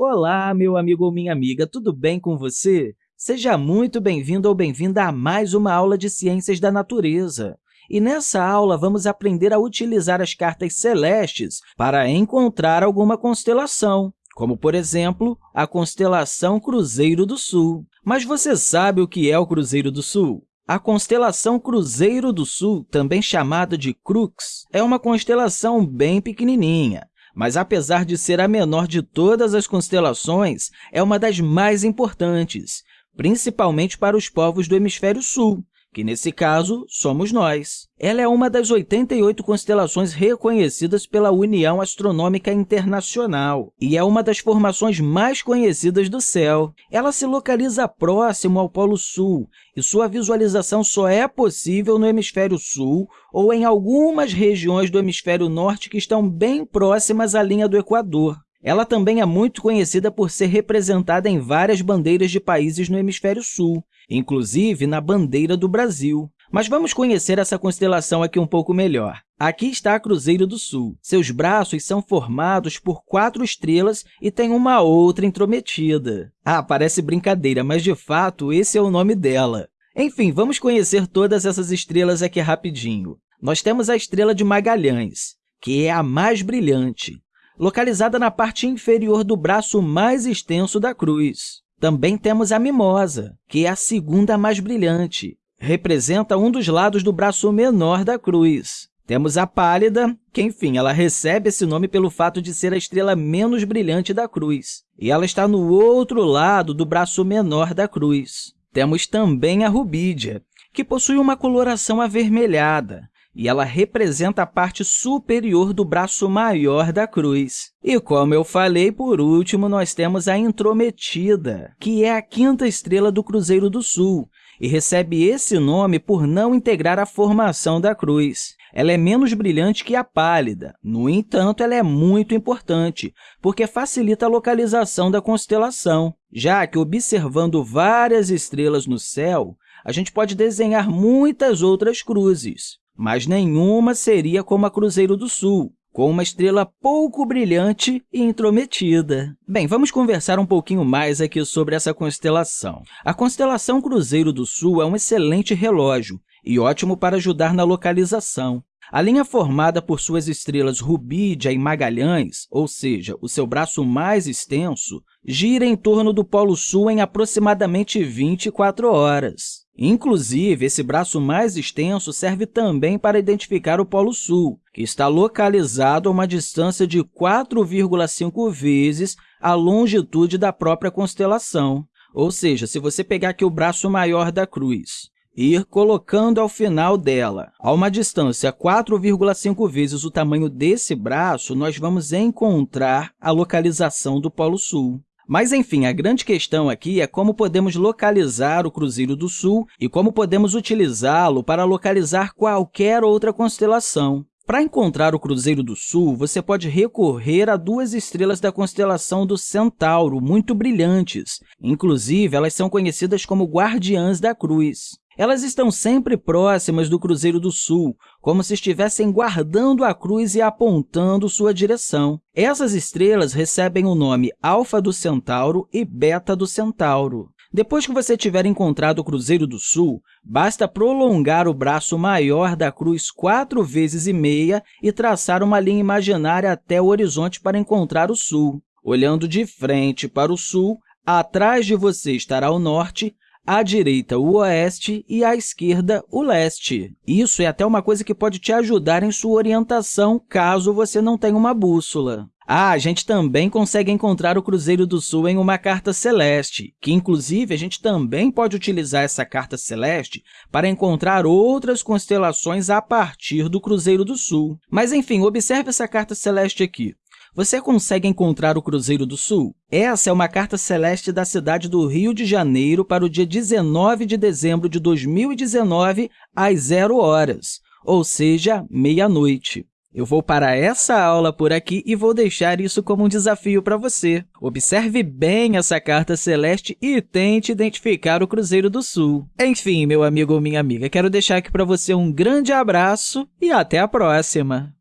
Olá, meu amigo ou minha amiga, tudo bem com você? Seja muito bem-vindo ou bem-vinda a mais uma aula de Ciências da Natureza. E nessa aula, vamos aprender a utilizar as cartas celestes para encontrar alguma constelação, como, por exemplo, a constelação Cruzeiro do Sul. Mas você sabe o que é o Cruzeiro do Sul? A constelação Cruzeiro do Sul, também chamada de Crux, é uma constelação bem pequenininha mas apesar de ser a menor de todas as constelações, é uma das mais importantes, principalmente para os povos do hemisfério sul, que, nesse caso, somos nós. Ela é uma das 88 constelações reconhecidas pela União Astronômica Internacional e é uma das formações mais conhecidas do céu. Ela se localiza próximo ao Polo Sul e sua visualização só é possível no hemisfério sul ou em algumas regiões do hemisfério norte que estão bem próximas à linha do Equador. Ela também é muito conhecida por ser representada em várias bandeiras de países no hemisfério sul, inclusive na bandeira do Brasil. Mas vamos conhecer essa constelação aqui um pouco melhor. Aqui está a Cruzeiro do Sul. Seus braços são formados por quatro estrelas e tem uma outra intrometida. Ah, parece brincadeira, mas, de fato, esse é o nome dela. Enfim, vamos conhecer todas essas estrelas aqui rapidinho. Nós temos a estrela de Magalhães, que é a mais brilhante, localizada na parte inferior do braço mais extenso da cruz. Também temos a mimosa, que é a segunda mais brilhante. Representa um dos lados do braço menor da cruz. Temos a pálida, que, enfim, ela recebe esse nome pelo fato de ser a estrela menos brilhante da cruz, e ela está no outro lado do braço menor da cruz. Temos também a rubídia, que possui uma coloração avermelhada, e ela representa a parte superior do braço maior da cruz. E, como eu falei, por último, nós temos a intrometida, que é a quinta estrela do Cruzeiro do Sul, e recebe esse nome por não integrar a formação da cruz. Ela é menos brilhante que a pálida, no entanto, ela é muito importante, porque facilita a localização da constelação, já que, observando várias estrelas no céu, a gente pode desenhar muitas outras cruzes mas nenhuma seria como a Cruzeiro do Sul, com uma estrela pouco brilhante e intrometida. Bem, vamos conversar um pouquinho mais aqui sobre essa constelação. A constelação Cruzeiro do Sul é um excelente relógio e ótimo para ajudar na localização. A linha formada por suas estrelas Rubídia e Magalhães, ou seja, o seu braço mais extenso, gira em torno do Polo Sul em aproximadamente 24 horas. Inclusive, esse braço mais extenso serve também para identificar o Polo Sul, que está localizado a uma distância de 4,5 vezes a longitude da própria constelação. Ou seja, se você pegar aqui o braço maior da cruz e ir colocando ao final dela, a uma distância 4,5 vezes o tamanho desse braço, nós vamos encontrar a localização do Polo Sul. Mas, enfim, a grande questão aqui é como podemos localizar o Cruzeiro do Sul e como podemos utilizá-lo para localizar qualquer outra constelação. Para encontrar o Cruzeiro do Sul, você pode recorrer a duas estrelas da constelação do Centauro, muito brilhantes. Inclusive, elas são conhecidas como Guardiãs da Cruz. Elas estão sempre próximas do Cruzeiro do Sul, como se estivessem guardando a cruz e apontando sua direção. Essas estrelas recebem o nome Alfa do Centauro e Beta do Centauro. Depois que você tiver encontrado o Cruzeiro do Sul, basta prolongar o braço maior da cruz quatro vezes e meia e traçar uma linha imaginária até o horizonte para encontrar o Sul. Olhando de frente para o Sul, atrás de você estará o Norte, à direita o oeste e à esquerda o leste. Isso é até uma coisa que pode te ajudar em sua orientação caso você não tenha uma bússola. Ah, a gente também consegue encontrar o Cruzeiro do Sul em uma carta celeste, que, inclusive, a gente também pode utilizar essa carta celeste para encontrar outras constelações a partir do Cruzeiro do Sul. Mas, enfim, observe essa carta celeste aqui. Você consegue encontrar o Cruzeiro do Sul? Essa é uma carta celeste da cidade do Rio de Janeiro para o dia 19 de dezembro de 2019, às 0 horas, ou seja, meia-noite. Eu vou parar essa aula por aqui e vou deixar isso como um desafio para você. Observe bem essa carta celeste e tente identificar o Cruzeiro do Sul. Enfim, meu amigo ou minha amiga, quero deixar aqui para você um grande abraço e até a próxima!